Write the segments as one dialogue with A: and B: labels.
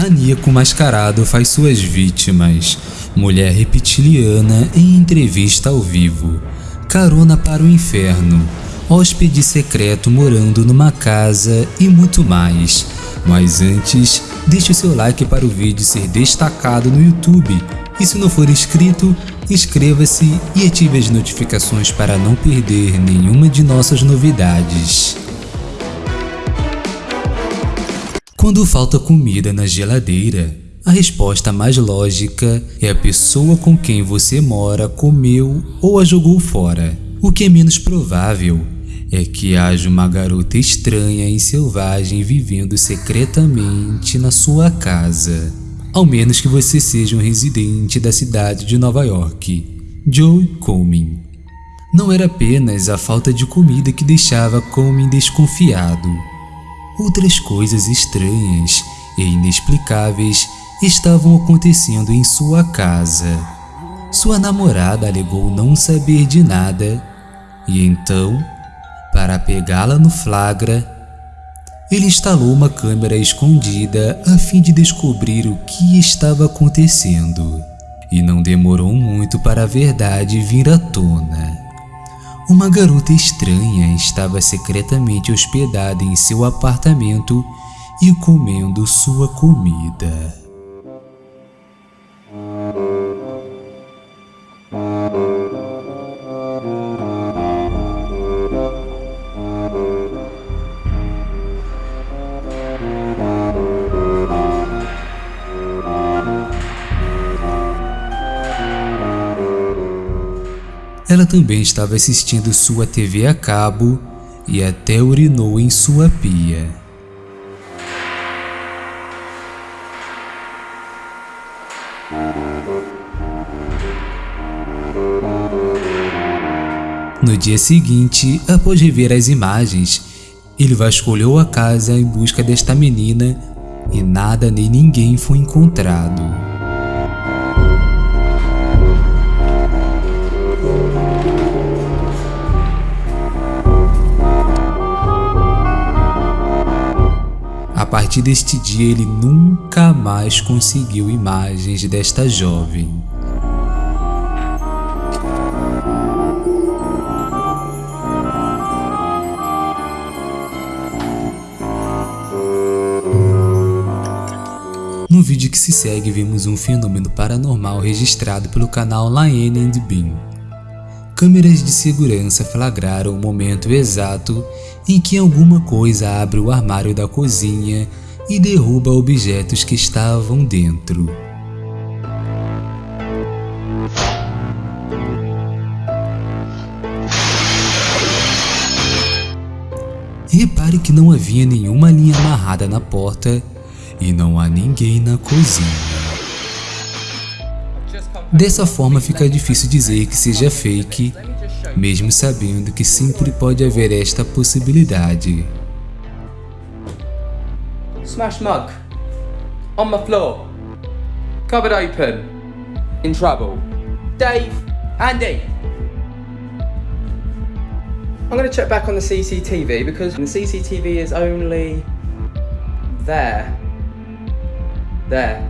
A: Maníaco mascarado faz suas vítimas. Mulher reptiliana em entrevista ao vivo. Carona para o inferno. Hóspede secreto morando numa casa e muito mais. Mas antes, deixe o seu like para o vídeo ser destacado no YouTube. E se não for inscrito, inscreva-se e ative as notificações para não perder nenhuma de nossas novidades. Quando falta comida na geladeira, a resposta mais lógica é a pessoa com quem você mora comeu ou a jogou fora. O que é menos provável é que haja uma garota estranha e selvagem vivendo secretamente na sua casa. Ao menos que você seja um residente da cidade de Nova York. Joe Coleman. Não era apenas a falta de comida que deixava Coleman desconfiado. Outras coisas estranhas e inexplicáveis estavam acontecendo em sua casa. Sua namorada alegou não saber de nada e então, para pegá-la no flagra, ele instalou uma câmera escondida a fim de descobrir o que estava acontecendo. E não demorou muito para a verdade vir à tona. Uma garota estranha estava secretamente hospedada em seu apartamento e comendo sua comida. Ela também estava assistindo sua TV a cabo e até urinou em sua pia. No dia seguinte, após rever as imagens, ele vasculhou a casa em busca desta menina e nada nem ninguém foi encontrado. Partir deste dia ele nunca mais conseguiu imagens desta jovem. No vídeo que se segue vemos um fenômeno paranormal registrado pelo canal Liane and Bean. Câmeras de segurança flagraram o momento exato em que alguma coisa abre o armário da cozinha e derruba objetos que estavam dentro. Repare que não havia nenhuma linha amarrada na porta e não há ninguém na cozinha. Dessa forma fica difícil dizer que seja fake, mesmo sabendo que sempre pode haver esta possibilidade.
B: Smash mug. On my floor. Cupboard open. In trouble. Dave. Andy. I'm going to check back on the CCTV because the CCTV is only there. There.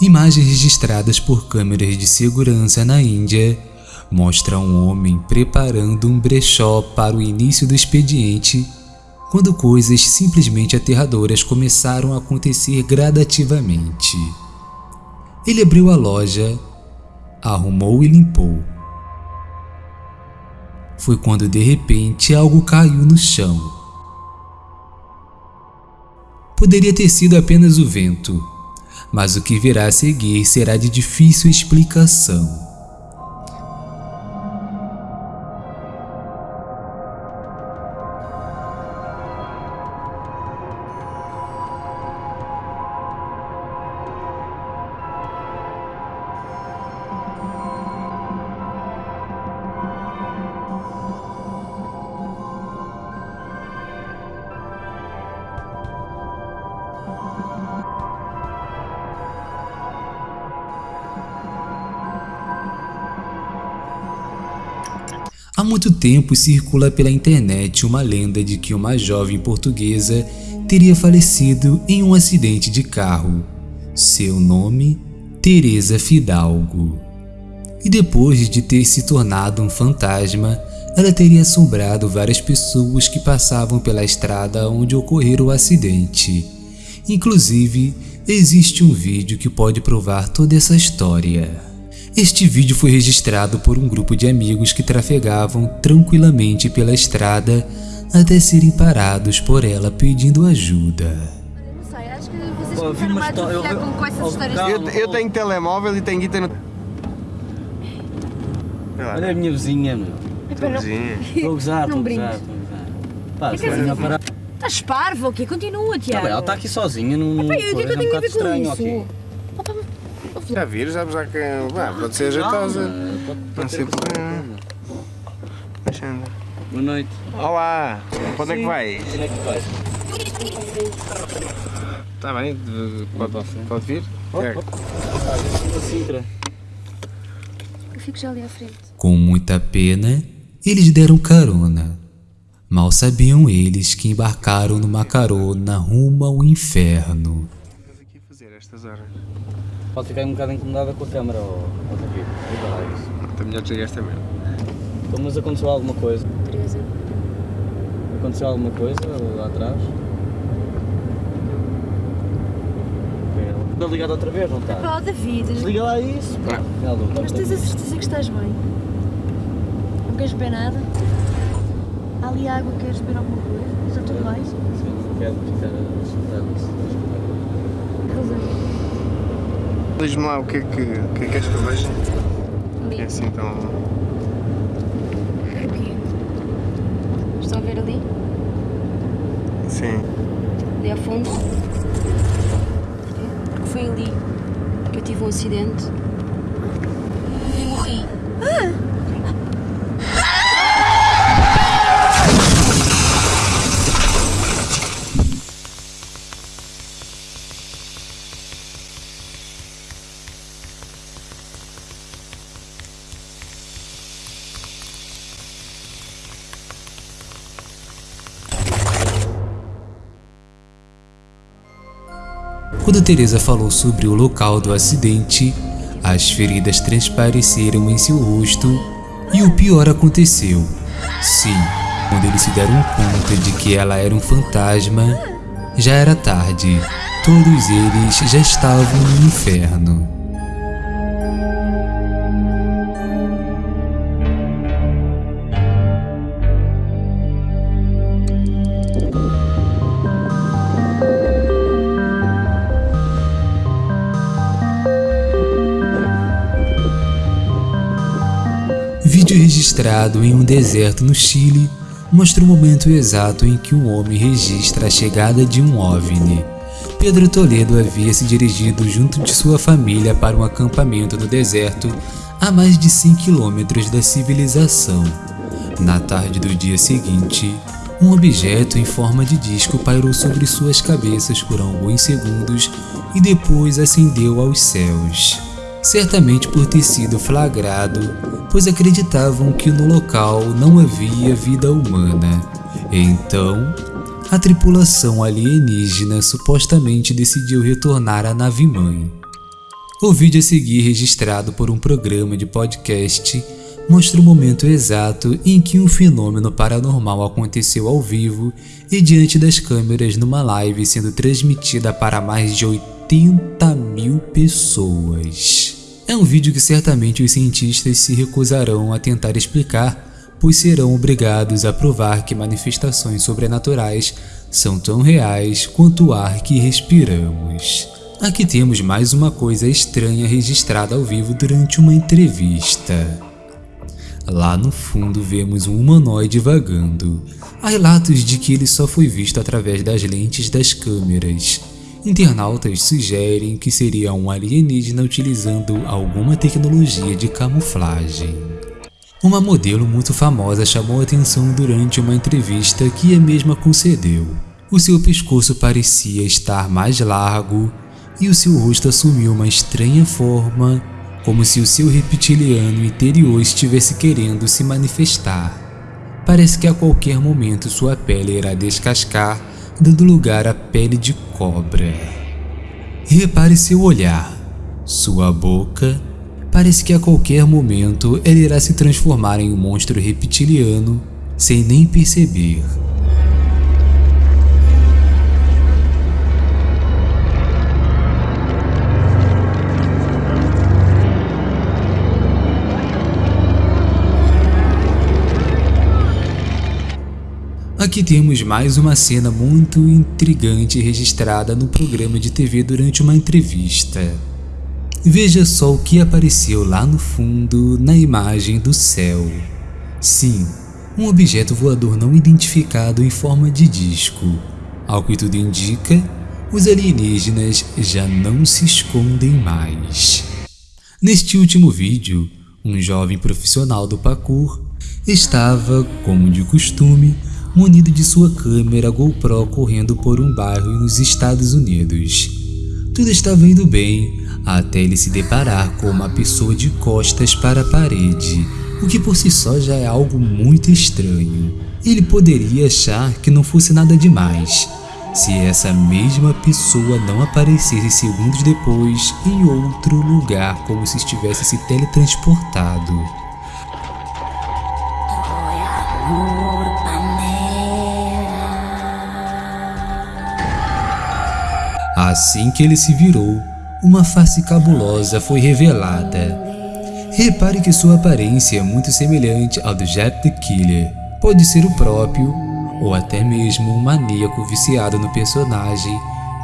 A: Imagens registradas por câmeras de segurança na Índia mostram um homem preparando um brechó para o início do expediente quando coisas simplesmente aterradoras começaram a acontecer gradativamente. Ele abriu a loja, arrumou e limpou. Foi quando de repente algo caiu no chão. Poderia ter sido apenas o vento, mas o que virá a seguir será de difícil explicação. Há muito tempo circula pela internet uma lenda de que uma jovem portuguesa teria falecido em um acidente de carro. Seu nome, Teresa Fidalgo. E depois de ter se tornado um fantasma, ela teria assombrado várias pessoas que passavam pela estrada onde ocorreu o acidente. Inclusive, existe um vídeo que pode provar toda essa história. Este vídeo foi registrado por um grupo de amigos que trafegavam tranquilamente pela estrada até serem parados por ela pedindo ajuda.
C: Não sei, acho que vocês
D: Pô, eu
C: mais
D: história- eu
C: com, com essas
D: oh,
C: histórias.
E: Eu, eu tenho telemóvel e tenho guita no.
D: Olha a minha vizinha, meu.
C: Não-
D: Estou a gozar,
C: Não
D: estou a
C: brinques.
D: gozar, estou a gozar. Pá, se
C: que és
D: vai parar.
C: Estás parvo o quê? Continua,
D: Tá
C: Tiago.
D: bem, ela está aqui sozinha, não. não
C: Epá, o que que eu
D: um
C: tenho a ver com
D: estranho,
C: isso?
E: Já viram, já, já que. Ah, pode ser ajeitosa.
D: Pode-
E: Não
D: pode
E: porquê.
D: coisa.
E: Deixa andar.
D: Boa noite.
E: Olá, para onde é que vais?
D: Onde é que vais?
E: Está bem, de- pode, pode vir?
D: Para Sintra.
C: eu fico já ali à frente.
A: Com muita pena, eles deram carona. Mal sabiam eles que embarcaram numa carona rumo ao inferno.
E: Estás aqui a fazer estas horas?
D: Pode ficar um bocado incomodada com a câmera, ou ou isso.
E: Está melhor desligar esta merda.
D: Então, mas aconteceu alguma coisa?
C: Teresa.
D: Aconteceu alguma coisa lá atrás? Está ligado outra vez, não está?
C: Pá, oh, David,
D: Desliga lá isso. Já, Lu,
C: mas tens a certeza que estás bem? Não queres beber nada? Há ali água, queres beber alguma coisa? Está tudo bem?
D: Sim, quero ficar assustado.
E: Diz-me lá o que é que, que, é que queres que eu veja?
C: Ali.
E: É assim tão.
C: O quê? Estão a ver ali?
E: Sim.
C: Ali ao fundo? Foi ali que eu tive um acidente e morri.
A: Quando Teresa falou sobre o local do acidente, as feridas transpareceram em seu rosto e o pior aconteceu. Sim, quando eles se deram conta de que ela era um fantasma, já era tarde. Todos eles já estavam no inferno. Vídeo registrado em um deserto no Chile mostra o momento exato em que um homem registra a chegada de um OVNI. Pedro Toledo havia se dirigido junto de sua família para um acampamento no deserto a mais de 100 quilômetros da civilização. Na tarde do dia seguinte, um objeto em forma de disco pairou sobre suas cabeças por alguns segundos e depois ascendeu aos céus certamente por ter sido flagrado, pois acreditavam que no local não havia vida humana. Então, a tripulação alienígena supostamente decidiu retornar à nave-mãe. O vídeo a seguir, registrado por um programa de podcast, mostra o momento exato em que um fenômeno paranormal aconteceu ao vivo e diante das câmeras numa live sendo transmitida para mais de 80 mil pessoas. É um vídeo que certamente os cientistas se recusarão a tentar explicar, pois serão obrigados a provar que manifestações sobrenaturais são tão reais quanto o ar que respiramos. Aqui temos mais uma coisa estranha registrada ao vivo durante uma entrevista. Lá no fundo vemos um humanoide vagando. Há relatos de que ele só foi visto através das lentes das câmeras. Internautas sugerem que seria um alienígena utilizando alguma tecnologia de camuflagem. Uma modelo muito famosa chamou atenção durante uma entrevista que a mesma concedeu. O seu pescoço parecia estar mais largo e o seu rosto assumiu uma estranha forma como se o seu reptiliano interior estivesse querendo se manifestar. Parece que a qualquer momento sua pele irá descascar, dando lugar à pele de cobra. Repare seu olhar, sua boca. Parece que a qualquer momento ela irá se transformar em um monstro reptiliano sem nem perceber. Aqui temos mais uma cena muito intrigante registrada no programa de TV durante uma entrevista. Veja só o que apareceu lá no fundo na imagem do céu. Sim, um objeto voador não identificado em forma de disco. Ao que tudo indica, os alienígenas já não se escondem mais. Neste último vídeo, um jovem profissional do parkour estava, como de costume, munido de sua câmera GoPro correndo por um bairro nos Estados Unidos. Tudo estava indo bem até ele se deparar com uma pessoa de costas para a parede, o que por si só já é algo muito estranho. Ele poderia achar que não fosse nada demais, se essa mesma pessoa não aparecesse segundos depois em outro lugar como se estivesse se teletransportado. Assim que ele se virou, uma face cabulosa foi revelada. Repare que sua aparência é muito semelhante ao do Jet the Killer. Pode ser o próprio, ou até mesmo um maníaco viciado no personagem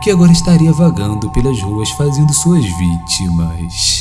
A: que agora estaria vagando pelas ruas fazendo suas vítimas.